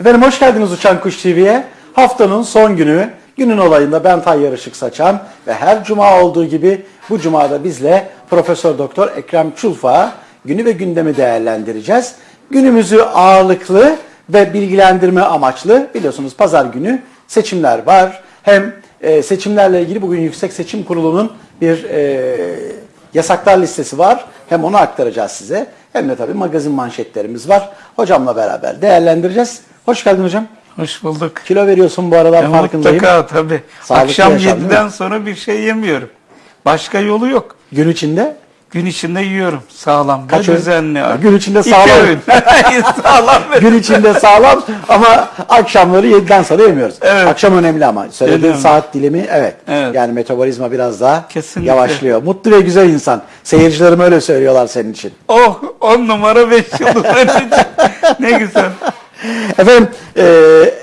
Efendim hoş geldiniz Uçan Kuş TV'ye. Haftanın son günü, günün olayında ben Tayyar Işık Saçan ve her cuma olduğu gibi bu cumada bizle Profesör Doktor Ekrem Çulfa günü ve gündemi değerlendireceğiz. Günümüzü ağırlıklı ve bilgilendirme amaçlı biliyorsunuz pazar günü seçimler var. Hem e, seçimlerle ilgili bugün Yüksek Seçim Kurulu'nun bir e, yasaklar listesi var. Hem onu aktaracağız size hem de tabii magazin manşetlerimiz var. Hocamla beraber değerlendireceğiz. Hoş geldin hocam. Hoş bulduk. Kilo veriyorsun bu aralar Ya farkındayım. mutlaka tabii. Sağlıklı Akşam yaşam, değil 7'den mi? sonra bir şey yemiyorum. Başka yolu yok. Gün içinde Gün içinde yiyorum. Sağlam Kaç ve öğün? düzenli. Ha, gün içinde sağlam. öğün. sağlam gün içinde sağlam ama akşamları 7'den sonra yemiyoruz. Evet. Akşam önemli ama söylediğin Önemli. saat dilimi evet. Evet. Yani metabolizma biraz daha Kesinlikle. yavaşlıyor. Mutlu ve güzel insan. Seyircilerim öyle söylüyorlar senin için. Oh on numara beş yıldız. Ne güzel. Efendim e,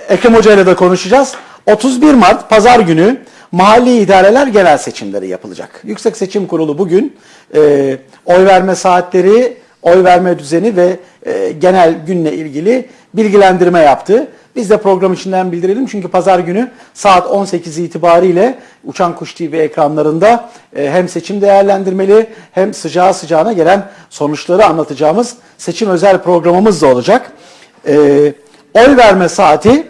Ekrem Hoca ile de konuşacağız. 31 Mart Pazar günü mahalli idareler genel seçimleri yapılacak. Yüksek Seçim Kurulu bugün e, oy verme saatleri, oy verme düzeni ve e, genel günle ilgili bilgilendirme yaptı. Biz de program içinden bildirelim çünkü pazar günü saat 18 itibariyle Uçan Kuş TV ekranlarında e, hem seçim değerlendirmeli hem sıcağı sıcağına gelen sonuçları anlatacağımız seçim özel programımız da olacak. Ee, oy verme saati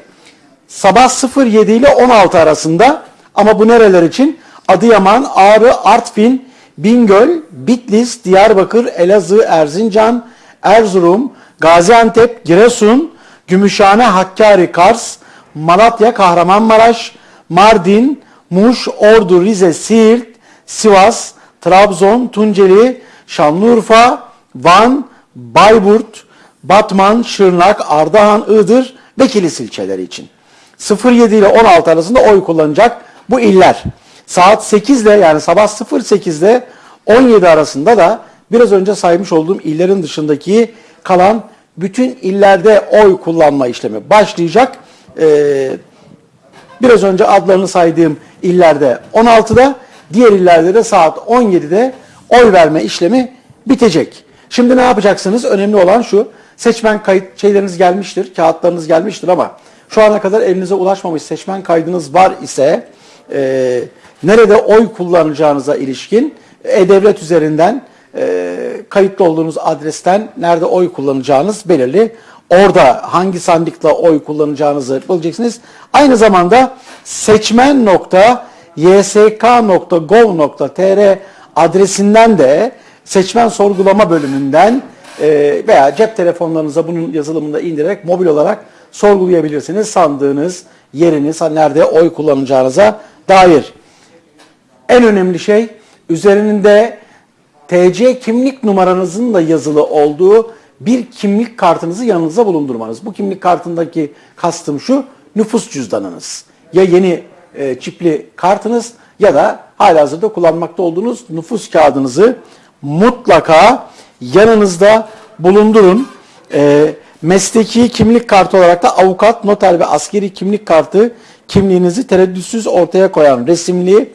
sabah 07 ile 16 arasında ama bu nereler için? Adıyaman, Ağrı, Artvin, Bingöl, Bitlis, Diyarbakır, Elazığ, Erzincan, Erzurum, Gaziantep, Giresun, Gümüşhane, Hakkari, Kars, Malatya, Kahramanmaraş, Mardin, Muş, Ordu, Rize, Siirt, Sivas, Trabzon, Tunceli, Şanlıurfa, Van, Bayburt, Batman, Şırnak, Ardahan, Iğdır ve Kilis ilçeleri için. 07 ile 16 arasında oy kullanacak bu iller. Saat 8 ile yani sabah 08 ile 17 arasında da biraz önce saymış olduğum illerin dışındaki kalan bütün illerde oy kullanma işlemi başlayacak. Ee, Biraz önce adlarını saydığım illerde 16'da, diğer illerde de saat 17'de oy verme işlemi bitecek. Şimdi ne yapacaksınız? Önemli olan şu. Seçmen kayıt şeyleriniz gelmiştir, kağıtlarınız gelmiştir ama şu ana kadar elinize ulaşmamış seçmen kaydınız var ise e, nerede oy kullanacağınıza ilişkin e-devlet üzerinden e, kayıtlı olduğunuz adresten nerede oy kullanacağınız belirli. Orada hangi sandıkla oy kullanacağınızı bulacaksınız. Aynı zamanda seçmen.ysk.gov.tr adresinden de seçmen sorgulama bölümünden e, veya cep telefonlarınıza bunun yazılımını da indirerek mobil olarak sorgulayabilirsiniz. Sandığınız yeriniz, ha, nerede oy kullanacağınıza dair. En önemli şey üzerinde TC kimlik numaranızın da yazılı olduğu bir kimlik kartınızı yanınızda bulundurmanız. Bu kimlik kartındaki kastım şu, nüfus cüzdanınız. Ya yeni e, çipli kartınız ya da halihazırda kullanmakta olduğunuz nüfus kağıdınızı mutlaka yanınızda bulundurun. E, mesleki kimlik kartı olarak da avukat, noter ve askeri kimlik kartı kimliğinizi tereddütsüz ortaya koyan resimli,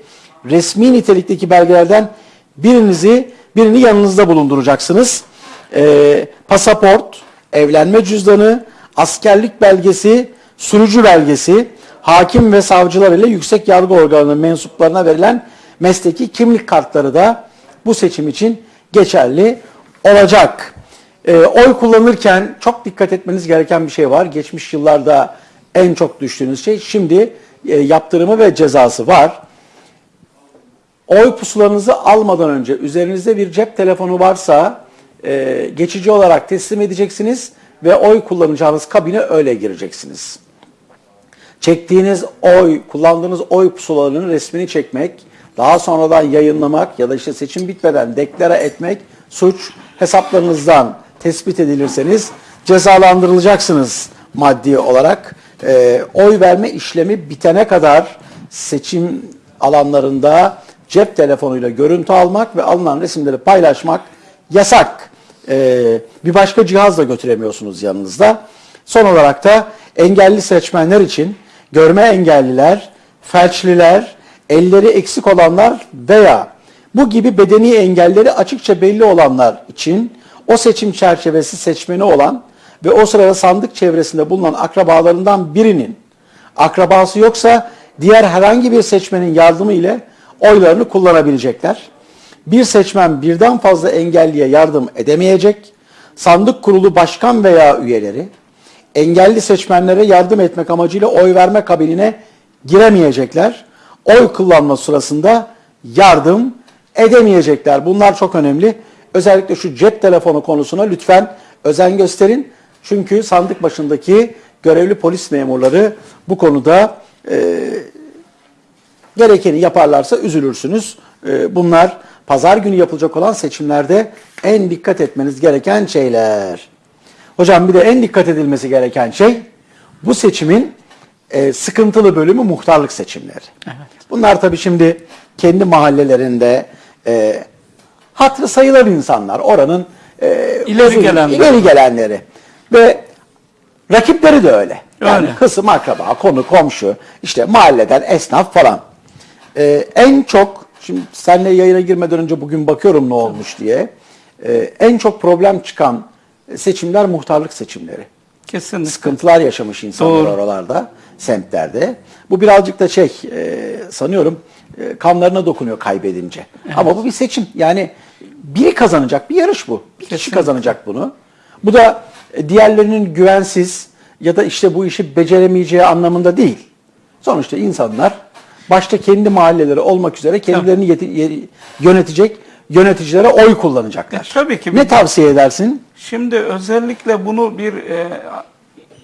resmi nitelikteki belgelerden birinizi birini yanınızda bulunduracaksınız. Ee, pasaport, evlenme cüzdanı, askerlik belgesi, sürücü belgesi, hakim ve savcılar ile yüksek yargı organının mensuplarına verilen mesleki kimlik kartları da bu seçim için geçerli olacak. Ee, oy kullanırken çok dikkat etmeniz gereken bir şey var. Geçmiş yıllarda en çok düştüğünüz şey şimdi e, yaptırımı ve cezası var. Oy pusularınızı almadan önce üzerinizde bir cep telefonu varsa e, geçici olarak teslim edeceksiniz ve oy kullanacağınız kabine öyle gireceksiniz. Çektiğiniz oy, kullandığınız oy pusulalarının resmini çekmek, daha sonradan yayınlamak ya da işte seçim bitmeden deklare etmek suç hesaplarınızdan tespit edilirseniz cezalandırılacaksınız maddi olarak. E, oy verme işlemi bitene kadar seçim alanlarında cep telefonuyla görüntü almak ve alınan resimleri paylaşmak yasak. Ee, bir başka cihaz da götüremiyorsunuz yanınızda. Son olarak da engelli seçmenler için görme engelliler, felçliler, elleri eksik olanlar veya bu gibi bedeni engelleri açıkça belli olanlar için o seçim çerçevesi seçmeni olan ve o sırada sandık çevresinde bulunan akrabalarından birinin akrabası yoksa diğer herhangi bir seçmenin yardımı ile oylarını kullanabilecekler. Bir seçmen birden fazla engelliye yardım edemeyecek. Sandık kurulu başkan veya üyeleri engelli seçmenlere yardım etmek amacıyla oy verme kabinine giremeyecekler. Oy kullanma sırasında yardım edemeyecekler. Bunlar çok önemli. Özellikle şu cep telefonu konusuna lütfen özen gösterin. Çünkü sandık başındaki görevli polis memurları bu konuda e, gerekeni yaparlarsa üzülürsünüz. Ee, Bunlar pazar günü yapılacak olan seçimlerde en dikkat etmeniz gereken şeyler. Hocam bir de en dikkat edilmesi gereken şey bu seçimin e, sıkıntılı bölümü muhtarlık seçimleri. Bunlar tabii şimdi kendi mahallelerinde e, hatırı sayılır insanlar. Oranın e, İleri uzun- gelenler. ileri gelenleri. Ve rakipleri de öyle. Yani Öyle. kısım akraba, konu, komşu, işte mahalleden esnaf falan. Ee, en çok, şimdi seninle yayına girmeden önce bugün bakıyorum ne olmuş diye. Ee, en çok problem çıkan seçimler muhtarlık seçimleri. Kesinlikle. Sıkıntılar yaşamış insanlar Doğru. oralarda, semtlerde. Bu birazcık da şey, e, sanıyorum e, kanlarına dokunuyor kaybedince. Ama bu bir seçim. Yani biri kazanacak, bir yarış bu. Bir kişi Kesinlikle. kazanacak bunu. Bu da e, diğerlerinin güvensiz ya da işte bu işi beceremeyeceği anlamında değil. Sonuçta insanlar başta kendi mahalleleri olmak üzere kendilerini yeti- ye- yönetecek yöneticilere oy kullanacaklar. E, tabii ki. Ne tavsiye edersin? Şimdi özellikle bunu bir e,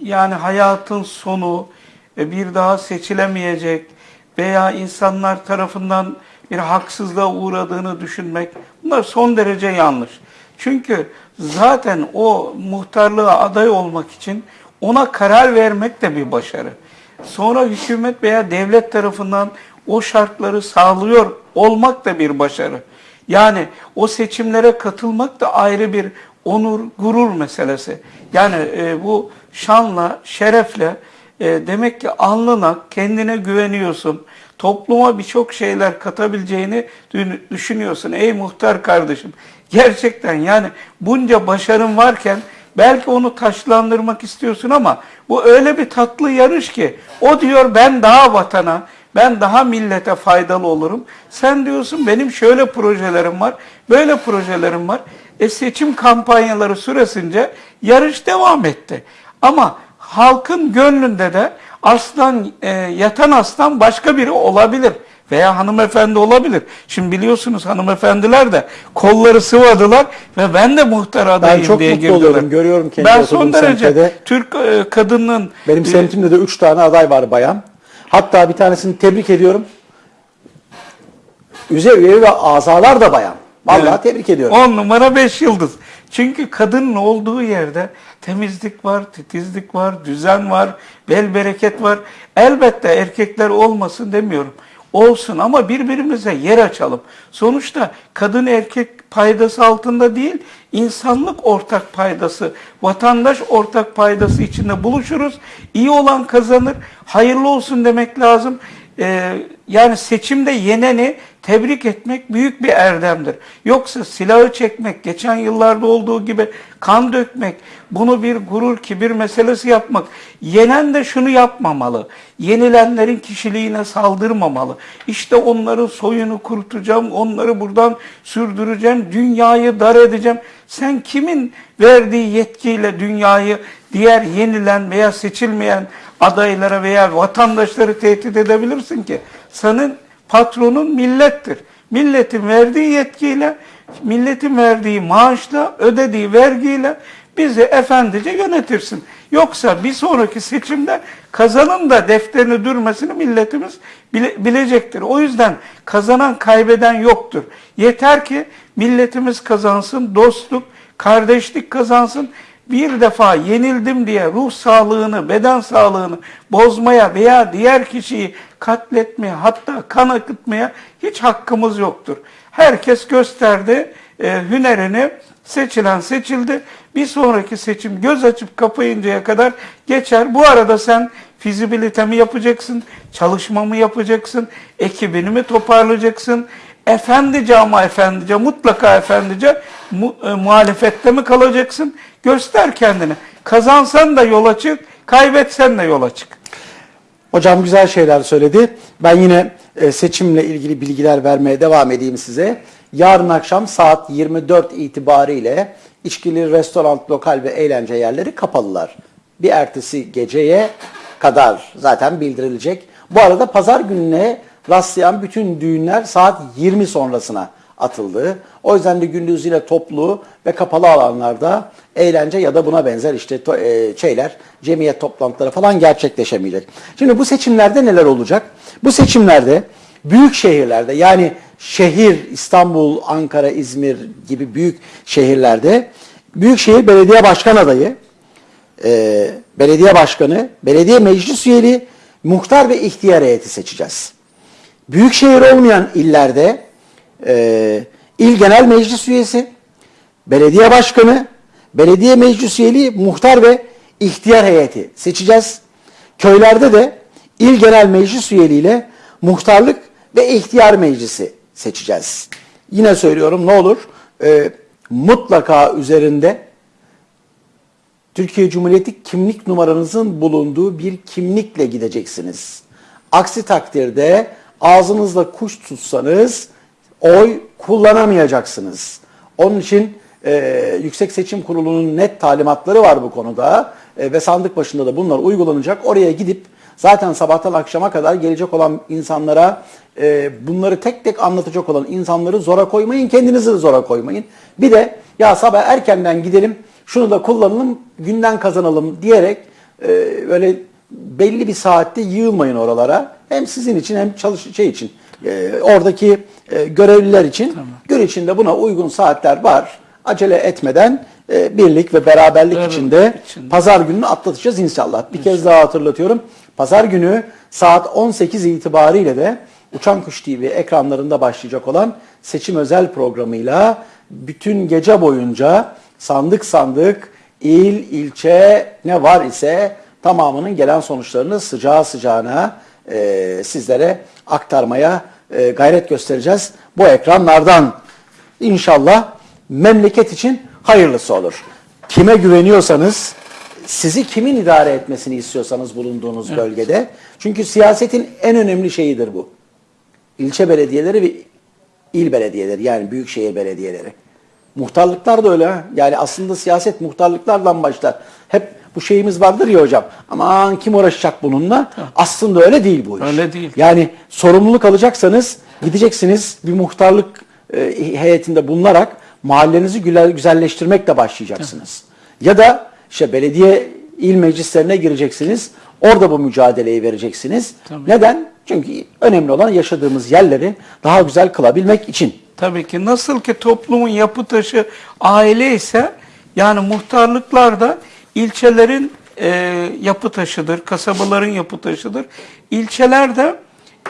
yani hayatın sonu e, bir daha seçilemeyecek veya insanlar tarafından bir haksızlığa uğradığını düşünmek bunlar son derece yanlış. Çünkü zaten o muhtarlığa aday olmak için ona karar vermek de bir başarı. Sonra hükümet veya devlet tarafından o şartları sağlıyor olmak da bir başarı. Yani o seçimlere katılmak da ayrı bir onur, gurur meselesi. Yani e, bu şanla, şerefle e, demek ki alnına kendine güveniyorsun. Topluma birçok şeyler katabileceğini dü- düşünüyorsun. Ey muhtar kardeşim. Gerçekten yani bunca başarın varken belki onu taşlandırmak istiyorsun ama bu öyle bir tatlı yarış ki o diyor ben daha vatana, ben daha millete faydalı olurum. Sen diyorsun benim şöyle projelerim var, böyle projelerim var. E seçim kampanyaları süresince yarış devam etti. Ama halkın gönlünde de aslan e, yatan aslan başka biri olabilir veya hanımefendi olabilir. Şimdi biliyorsunuz hanımefendiler de kolları sıvadılar ve ben de muhtar adayım çok diye mutlu girdiler. oluyorum, görüyorum kendi Ben son derece semtte Türk e, kadının Benim e, semtimde de 3 tane aday var bayan. Hatta bir tanesini tebrik ediyorum. Üze üye ve azalar da bayan. Vallahi Evet. tebrik ediyorum. 10 numara 5 yıldız. Çünkü kadının olduğu yerde temizlik var, titizlik var, düzen var, bel bereket var. Elbette erkekler olmasın demiyorum. Olsun ama birbirimize yer açalım. Sonuçta kadın erkek paydası altında değil, insanlık ortak paydası, vatandaş ortak paydası içinde buluşuruz. İyi olan kazanır, hayırlı olsun demek lazım. Ee, yani seçimde yeneni tebrik etmek büyük bir erdemdir. Yoksa silahı çekmek, geçen yıllarda olduğu gibi kan dökmek, bunu bir gurur, kibir meselesi yapmak. Yenen de şunu yapmamalı. Yenilenlerin kişiliğine saldırmamalı. İşte onların soyunu kurutacağım, onları buradan sürdüreceğim, dünyayı dar edeceğim. Sen kimin verdiği yetkiyle dünyayı diğer yenilen veya seçilmeyen adaylara veya vatandaşları tehdit edebilirsin ki? Senin patronun millettir. Milletin verdiği yetkiyle, milletin verdiği maaşla, ödediği vergiyle bizi efendice yönetirsin. Yoksa bir sonraki seçimde kazanın da defterini dürmesini milletimiz bile- bilecektir. O yüzden kazanan kaybeden yoktur. Yeter ki milletimiz kazansın, dostluk, kardeşlik kazansın. Bir defa yenildim diye ruh sağlığını, beden sağlığını bozmaya veya diğer kişiyi katletmeye hatta kan akıtmaya hiç hakkımız yoktur. Herkes gösterdi e, hünerini, seçilen seçildi. Bir sonraki seçim göz açıp kapayıncaya kadar geçer. Bu arada sen fizibilite mi yapacaksın, çalışma mı yapacaksın, ekibini mi toparlayacaksın, efendice ama efendice mutlaka efendice mu, e, muhalefette mi kalacaksın? Göster kendini. Kazansan da yola çık, kaybetsen de yola çık. Hocam güzel şeyler söyledi. Ben yine e, seçimle ilgili bilgiler vermeye devam edeyim size. Yarın akşam saat 24 itibariyle içkili restoran, lokal ve eğlence yerleri kapalılar. Bir ertesi geceye kadar zaten bildirilecek. Bu arada pazar gününe rastlayan bütün düğünler saat 20 sonrasına atıldı. O yüzden de gündüz yine toplu ve kapalı alanlarda eğlence ya da buna benzer işte e, şeyler, cemiyet toplantıları falan gerçekleşemeyecek. Şimdi bu seçimlerde neler olacak? Bu seçimlerde büyük şehirlerde yani şehir İstanbul, Ankara, İzmir gibi büyük şehirlerde büyükşehir belediye başkan adayı, e, belediye başkanı, belediye meclis üyeli, muhtar ve ihtiyar heyeti seçeceğiz. Büyükşehir olmayan illerde e, il genel meclis üyesi, belediye başkanı, belediye meclis üyeliği, muhtar ve ihtiyar heyeti seçeceğiz. Köylerde de il genel meclis üyeliğiyle muhtarlık ve ihtiyar meclisi seçeceğiz. Yine söylüyorum ne olur e, mutlaka üzerinde Türkiye Cumhuriyeti kimlik numaranızın bulunduğu bir kimlikle gideceksiniz. Aksi takdirde ağzınızla kuş tutsanız oy kullanamayacaksınız. Onun için e, Yüksek Seçim Kurulu'nun net talimatları var bu konuda E, ve sandık başında da bunlar uygulanacak. Oraya gidip zaten sabahtan akşama kadar gelecek olan insanlara e, bunları tek tek anlatacak olan insanları zora koymayın, kendinizi de zora koymayın. Bir de ya sabah erkenden gidelim şunu da kullanalım, günden kazanalım diyerek e, böyle belli bir saatte yığılmayın oralara. Hem sizin için hem çalış şey için, e, oradaki e, görevliler için. Gün içinde buna uygun saatler var. Acele etmeden e, birlik ve beraberlik Evet, içinde içinde. pazar gününü atlatacağız inşallah. Bir kez daha hatırlatıyorum. Pazar günü saat 18 itibariyle de Uçan Kuş TV ekranlarında başlayacak olan seçim özel programıyla bütün gece boyunca sandık sandık, il, ilçe ne var ise tamamının gelen sonuçlarını sıcağı sıcağına e, sizlere aktarmaya e, gayret göstereceğiz. Bu ekranlardan İnşallah memleket için hayırlısı olur. Kime güveniyorsanız, sizi kimin idare etmesini istiyorsanız bulunduğunuz bölgede. Çünkü siyasetin en önemli şeyidir bu. İlçe belediyeleri ve il belediyeleri yani büyükşehir belediyeleri. Muhtarlıklar da öyle. Yani aslında siyaset muhtarlıklardan başlar. Hep bu şeyimiz vardır ya hocam. Aman kim uğraşacak bununla? Aslında öyle değil bu iş. Öyle değil. Yani sorumluluk alacaksanız gideceksiniz bir muhtarlık e, heyetinde bulunarak mahallenizi güzel, güzelleştirmekle başlayacaksınız. Ya da işte belediye il meclislerine gireceksiniz. Orada bu mücadeleyi vereceksiniz. Tabii. Neden? Çünkü önemli olan yaşadığımız yerleri daha güzel kılabilmek için. Tabii ki nasıl ki toplumun yapı taşı aile ise yani muhtarlıklar da ilçelerin e, yapı taşıdır, kasabaların yapı taşıdır. İlçeler de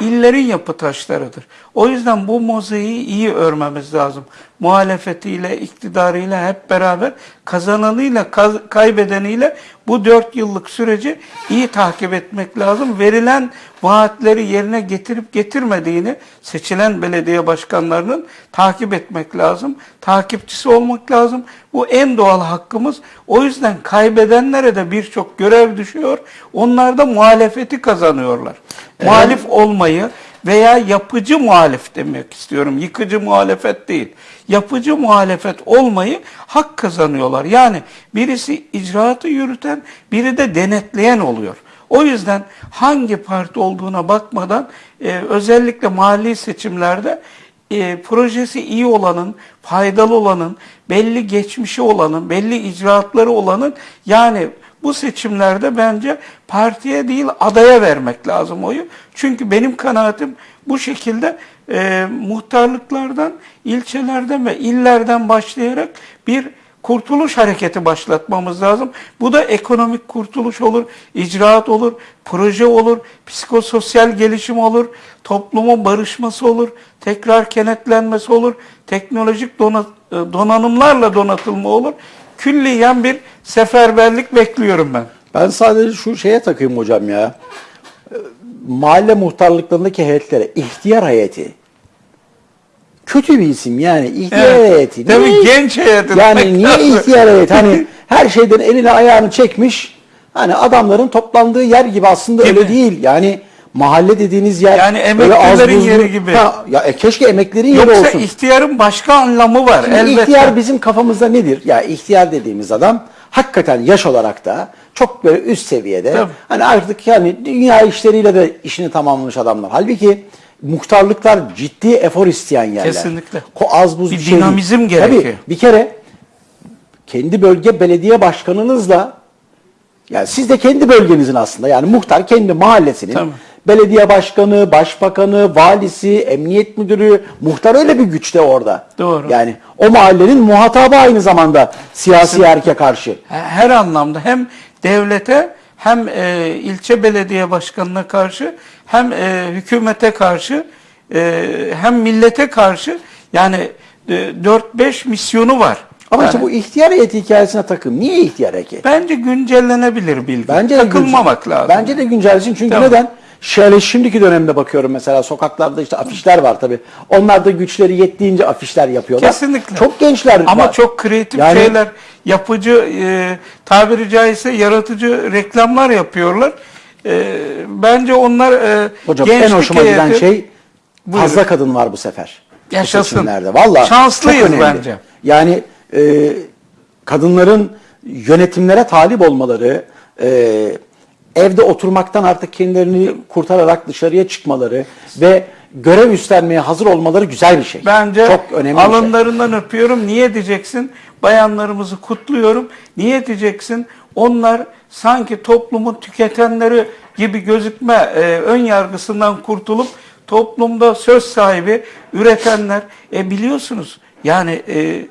illerin yapı taşlarıdır. O yüzden bu mozaiği iyi örmemiz lazım. Muhalefetiyle, iktidarıyla hep beraber kazananıyla, kaz- kaybedeniyle bu dört yıllık süreci iyi takip etmek lazım. Verilen vaatleri yerine getirip getirmediğini seçilen belediye başkanlarının takip etmek lazım. Takipçisi olmak lazım. Bu en doğal hakkımız. O yüzden kaybedenlere de birçok görev düşüyor. Onlar da muhalefeti kazanıyorlar. Muhalif olmayı veya yapıcı muhalif demek istiyorum. Yıkıcı muhalefet değil. Yapıcı muhalefet olmayı hak kazanıyorlar. Yani birisi icraatı yürüten, biri de denetleyen oluyor. O yüzden hangi parti olduğuna bakmadan e, özellikle mahalli seçimlerde e, projesi iyi olanın, faydalı olanın, belli geçmişi olanın, belli icraatları olanın yani bu seçimlerde bence partiye değil adaya vermek lazım oyu. Çünkü benim kanaatim bu şekilde e, muhtarlıklardan, ilçelerden ve illerden başlayarak bir kurtuluş hareketi başlatmamız lazım. Bu da ekonomik kurtuluş olur, icraat olur, proje olur, psikososyal gelişim olur, toplumun barışması olur, tekrar kenetlenmesi olur, teknolojik dona- e, donanımlarla donatılma olur. Külliyen bir seferberlik bekliyorum ben. Ben sadece şu şeye takayım hocam ya. Mahalle muhtarlıklarındaki heyetlere ihtiyar heyeti. kötü bir isim yani ihtiyar Evet. heyeti. Tabii Niye- genç heyeti Yani niye lazım. ihtiyar heyeti? Hani her şeyden elini ayağını çekmiş. Hani adamların toplandığı yer gibi aslında Gibi. öyle değil. Yani mahalle dediğiniz yer Yani emeklilerin buzlu- yeri gibi. Ha, ya e, keşke emeklerin yeri Yoksa olsun. ihtiyarın başka anlamı var Şimdi elbette. ihtiyar bizim kafamızda nedir? Ya ihtiyar dediğimiz adam hakikaten yaş olarak da çok böyle üst seviyede. Tabii. Hani artık yani dünya işleriyle de işini tamamlamış adamlar. Halbuki muhtarlıklar ciddi efor isteyen yerler. Kesinlikle. Ko az buz Bir bir şey değil. dinamizm gerekiyor. Tabii bir kere kendi bölge belediye başkanınızla yani siz de kendi bölgenizin aslında yani muhtar kendi mahallesinin Tabii. Belediye başkanı, başbakanı, valisi, emniyet müdürü, muhtar öyle bir güçte orada. Doğru. Yani o mahallenin muhatabı aynı zamanda siyasi erke karşı. her anlamda hem devlete hem e, ilçe belediye başkanına karşı hem e, hükümete karşı e, hem millete karşı yani e, 4-5 misyonu var. Ama Yani işte bu ihtiyar heyeti hikayesine takım. Niye ihtiyar heyeti? bence güncellenebilir bilgi. Bence de Takılmamak güncel- lazım. Bence de güncellesin çünkü Tamam. neden? Şöyle şimdiki dönemde bakıyorum mesela sokaklarda işte afişler var tabi. Onlar da güçleri yettiğince afişler yapıyorlar. Kesinlikle. Çok gençler Ama var. çok kreatif Yani- şeyler, yapıcı, e, tabiri caizse yaratıcı reklamlar yapıyorlar. E, bence onlar e, Hocam en hoşuma giden şey Buyurun. fazla kadın var bu sefer. Bu Yaşasın. seçimlerde. Vallahi Şanslıyız bence. Yani e, kadınların yönetimlere talip olmaları, e, evde oturmaktan artık kendilerini kurtararak dışarıya çıkmaları ve görev üstlenmeye hazır olmaları güzel bir şey. Bence çok önemli şey. alınlarından öpüyorum. Niye diyeceksin? Bayanlarımızı kutluyorum. Niye diyeceksin? Onlar sanki toplumun tüketenleri gibi gözükme e, ön yargısından kurtulup toplumda söz sahibi üretenler. E biliyorsunuz yani e,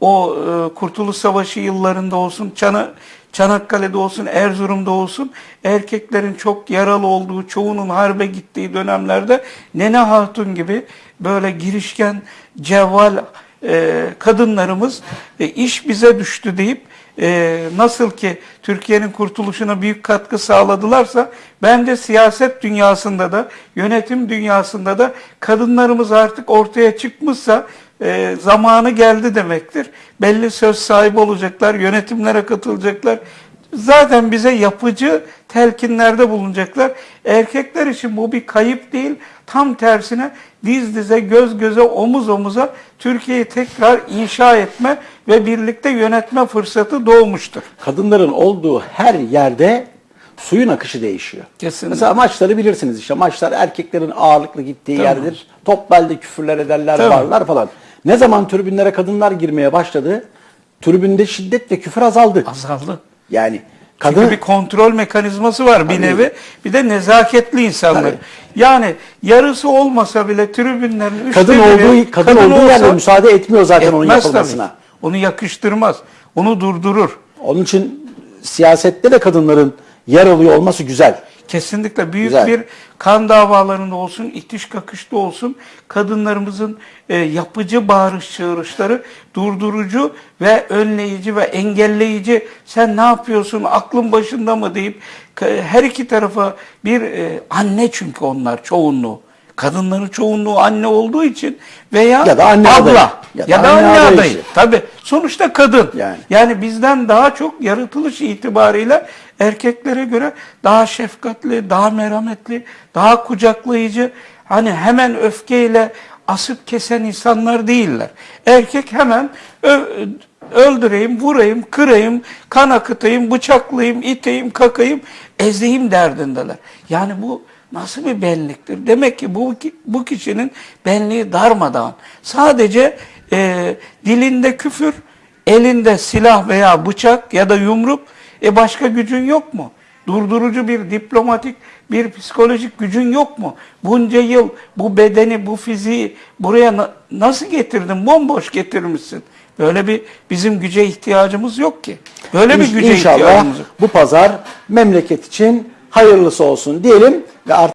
o e, Kurtuluş Savaşı yıllarında olsun, Çana, Çanakkale'de olsun, Erzurum'da olsun erkeklerin çok yaralı olduğu, çoğunun harbe gittiği dönemlerde Nene Hatun gibi böyle girişken, cevval e, kadınlarımız e, iş bize düştü deyip e, nasıl ki Türkiye'nin kurtuluşuna büyük katkı sağladılarsa bence siyaset dünyasında da yönetim dünyasında da kadınlarımız artık ortaya çıkmışsa e, zamanı geldi demektir. Belli söz sahibi olacaklar, yönetimlere katılacaklar. Zaten bize yapıcı telkinlerde bulunacaklar. Erkekler için bu bir kayıp değil. Tam tersine diz dize, göz göze, omuz omuza Türkiye'yi tekrar inşa etme ve birlikte yönetme fırsatı doğmuştur. kadınların olduğu her yerde suyun akışı değişiyor. Kesinlikle. Mesela maçları bilirsiniz işte maçlar erkeklerin ağırlıklı gittiği Tamam. yerdir. Topbelde küfürler ederler, Tamam. varlar falan. Ne zaman tribünlere kadınlar girmeye başladı, tribünde şiddet ve küfür azaldı. Azaldı. Yani Çünkü kadın bir kontrol mekanizması var bir Tabii. nevi. Bir de nezaketli insanlar. Tabii. Yani yarısı olmasa bile tribünlerin üçte kadın biri olduğu kadın, olduğu yerde olsa müsaade etmiyor zaten onun yapılmasına. tabii. Onu yakıştırmaz. Onu durdurur. Onun için siyasette de kadınların yer alıyor olması güzel. Kesinlikle büyük Güzel. bir kan davalarında olsun, itiş kakışta olsun kadınlarımızın e, yapıcı bağırış çağrışları durdurucu ve önleyici ve engelleyici sen ne yapıyorsun aklın başında mı deyip ka- her iki tarafa bir e, anne çünkü onlar çoğunluğu. Kadınların çoğunluğu anne olduğu için veya Ya da anne abla adayı. ya, da, anne adayı adayı. işte. Tabii sonuçta kadın. Yani. Yani bizden daha çok yaratılış itibariyle erkeklere göre daha şefkatli, daha merhametli, daha kucaklayıcı, hani hemen öfkeyle asıp kesen insanlar değiller. Erkek hemen öldüreyim, vurayım, kırayım, kan akıtayım, bıçaklayayım, iteyim, kakayım, ezeyim derdindeler. Yani bu nasıl bir benliktir? Demek ki bu bu kişinin benliği darmadağın. Sadece e, dilinde küfür, elinde silah veya bıçak ya da yumruk, e başka gücün yok mu? Durdurucu bir diplomatik, bir psikolojik gücün yok mu? Bunca yıl bu bedeni, bu fiziği buraya na- nasıl getirdin? Bomboş getirmişsin. Böyle bir bizim güce ihtiyacımız yok ki. Böyle bir güce İnşallah ihtiyacımız yok. bu pazar memleket için hayırlısı olsun diyelim ve artık